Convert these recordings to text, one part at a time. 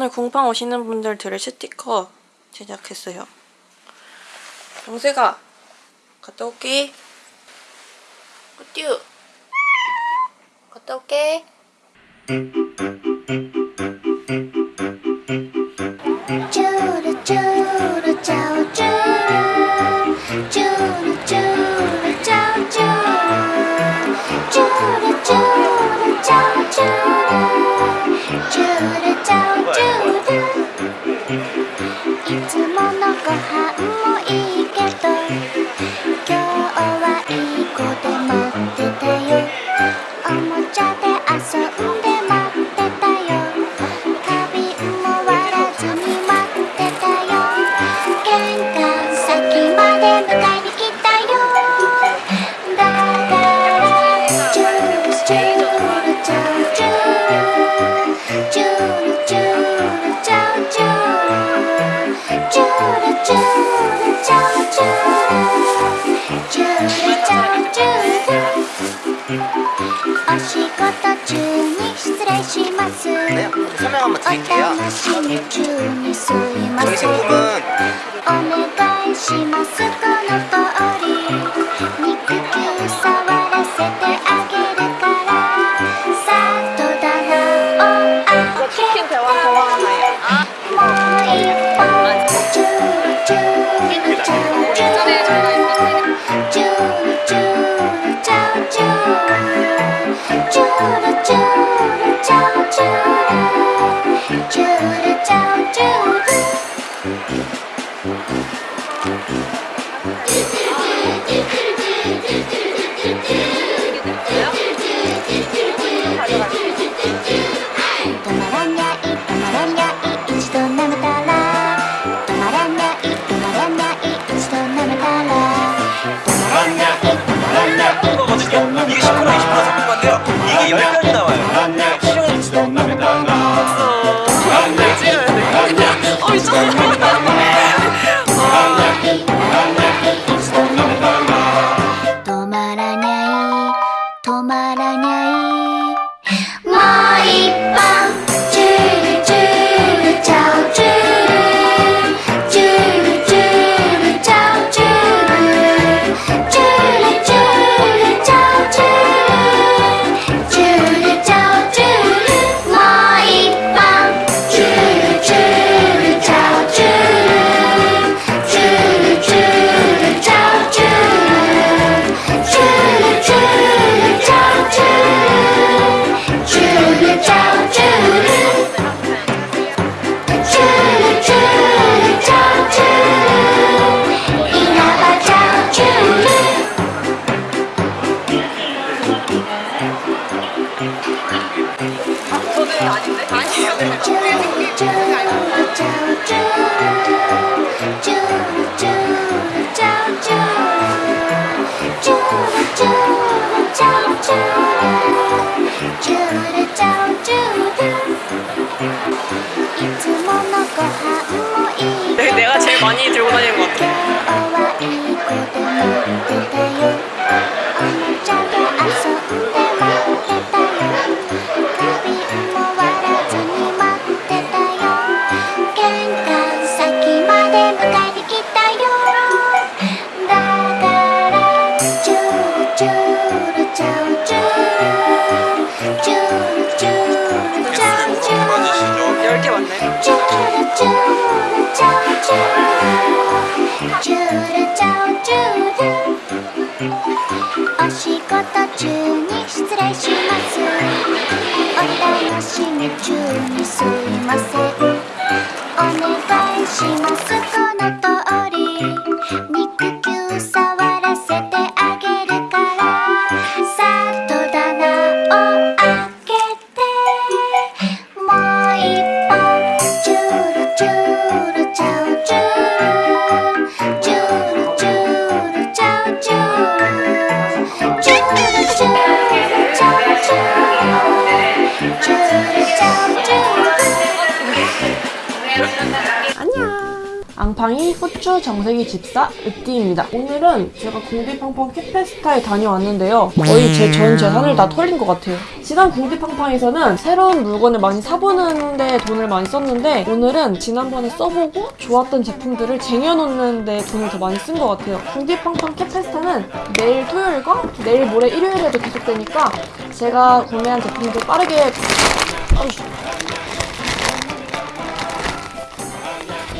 오늘 궁팡 오시는 분들 들을 스티커 제작했어요. 영세가 갔다 올게. 꾸뚜 갔다 올게. 쭈루쭈루쭈쭈루 쭈루쭈루 the house. お仕事中に失礼します。お楽しみ中にすいません。お願いします。 오늘 아닌데? 아니요. 事中に失礼します。お楽しみ中にすいません。お願いします。この時 앙팡이, 후추, 정색이 집사, 으띠입니다. 오늘은 제가 공디팡팡 캐페스타에 다녀왔는데요. 거의 제 전 재산을 다 털린 것 같아요. 지난 공디팡팡에서는 새로운 물건을 많이 사보는 데 돈을 많이 썼는데 오늘은 지난번에 써보고 좋았던 제품들을 쟁여놓는 데 돈을 더 많이 쓴 것 같아요. 공디팡팡 캐페스타는 내일 토요일과 내일 모레 일요일에도 계속되니까 제가 구매한 제품들 빠르게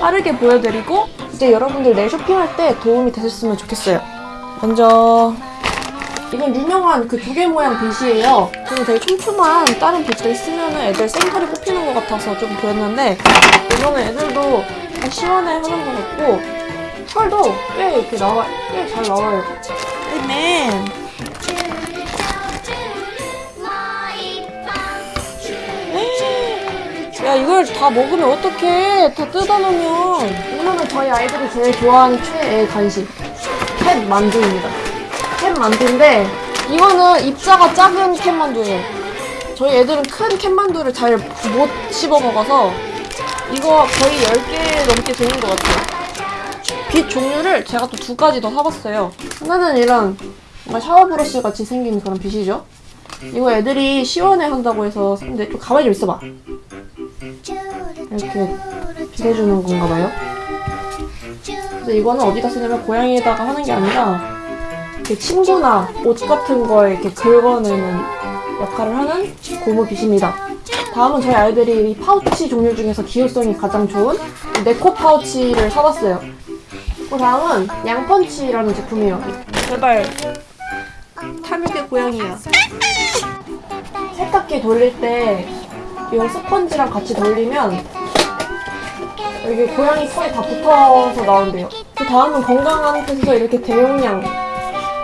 빠르게 보여드리고 이제 여러분들 내일 쇼핑할 때 도움이 되셨으면 좋겠어요. 먼저 이건 유명한 그 조개 모양 빗이에요. 저는 되게 촘촘한 다른 빗들 쓰면 애들 생살이 뽑히는 것 같아서 좀 그랬는데 이거는 애들도 다 시원해 하는 것 같고 털도 꽤 이렇게 나와 꽤 잘 나와요. 맨 야 이걸 다 먹으면 어떡해? 다 뜯어놓으면. 이거는 저희 아이들이 제일 좋아하는 최애 간식. 캣 만두입니다. 캣 만두인데 이거는 입자가 작은 캣 만두예요. 저희 애들은 큰캣 만두를 잘 못 씹어 먹어서 이거 거의 10개 넘게 되는 것 같아요. 빛 종류를 제가 또 두 가지 더 사봤어요. 하나는 이런 뭔가 샤워 브러쉬 같이 생긴 그런 빛이죠. 이거 애들이 시원해 한다고 해서 샀는데 좀 가만히 좀 있어봐 이렇게 비해주는 건가 봐요. 그래서 이거는 어디다 쓰냐면 고양이에다가 하는 게 아니라 이렇게 친구나 옷 같은 거에 이렇게 긁어내는 역할을 하는 고무 빗입니다. 다음은 저희 아이들이 이 파우치 종류 중에서 기호성이 가장 좋은 네코 파우치를 사봤어요. 그 다음은 양펀치라는 제품이에요. 제발 탐욕의 고양이야. 세탁기 돌릴 때 이 스펀지랑 같이 돌리면 여기 고양이 털이 다 붙어서 나온대요. 그 다음은 건강한 뜻에서 이렇게 대용량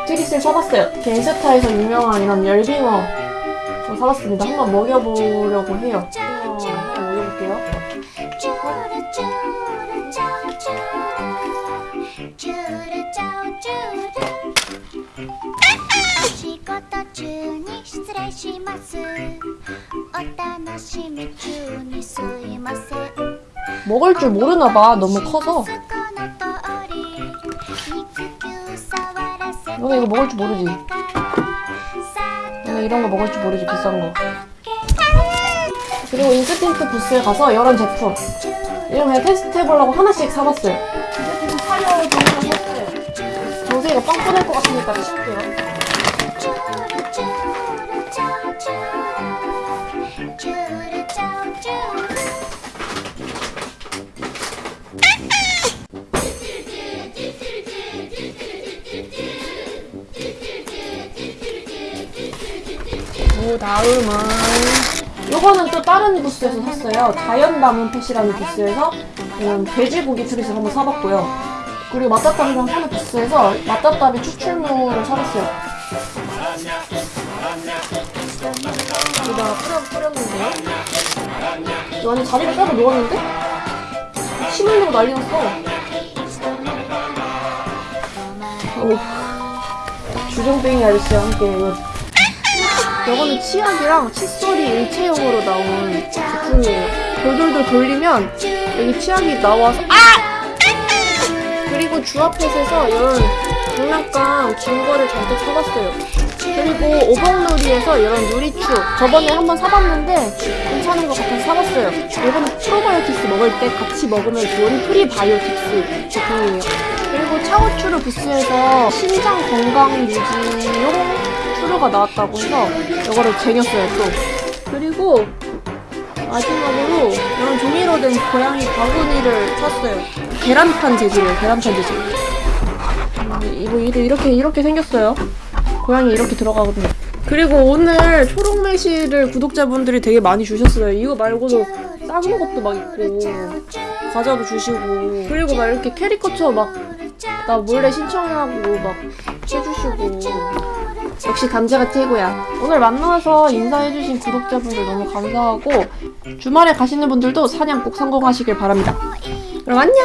트릿을 사봤어요. 겐스타에서 유명한 이런 열빙어 저 사봤습니다. 한번 먹여보려고 해요. 먹을 줄 모르나 봐. 너무 커서. 너네 이거 먹을 줄 모르지? 너네 이런 거 먹을 줄 모르지 비싼 거. 그리고 인스팅트 부스에 가서 여러 제품. 이런 그냥 테스트 해보려고 하나씩 사봤어요. 사려고 좀 사봤어요. 도저히 이거 빵꾸 낼것 같으니까 쉽게요. 그 다음은 요거는 또 다른 부스에서 샀어요. 자연 담은 펫이라는 부스에서 이런 돼지고기 트릿을 한번 사봤고요. 그리고 맛다따비랑 파는 부스에서 맛다따비 추출물을 사봤어요. 여기다가 뿌려, 뿌렸는데요. 완전 자리를 따고 누웠는데? 침 흘리고 난리 났어. 오. 주정뱅이 아저씨와 함께 이거 이거는 치약이랑 칫솔이 일체형으로 나온 제품이에요. 돌돌돌 돌리면 여기 치약이 나와서 아! 그리고 주아펫에서 이런 장난감 긴 거를 잔뜩 사봤어요. 그리고 오복놀이에서 이런 누리추 저번에 한번 사봤는데 괜찮은 것 같아서 사봤어요. 이거는 프로바이오틱스 먹을 때 같이 먹으면 좋은 프리바이오틱스 제품이에요. 그리고 차오추르 부스에서 신장 건강 유지용 추루가 나왔다고 해서 이거를 쟁였어요 또. 그리고 마지막으로 이런 종이로 된 고양이 바구니를 샀어요. 계란판 재질이에요. 계란판 재질. 음, 이거 이렇게 이렇게 생겼어요. 고양이 이렇게 들어가거든요. 그리고 오늘 초록 매실을 구독자분들이 되게 많이 주셨어요. 이거 말고도 작은 것도 막 있고 과자도 주시고 그리고 막 이렇게 캐리커처 막 나 몰래 신청하고 막 해주시고 역시 감자가 최고야. 오늘 만나서 인사해주신 구독자분들 너무 감사하고 주말에 가시는 분들도 사냥 꼭 성공하시길 바랍니다. 그럼 안녕.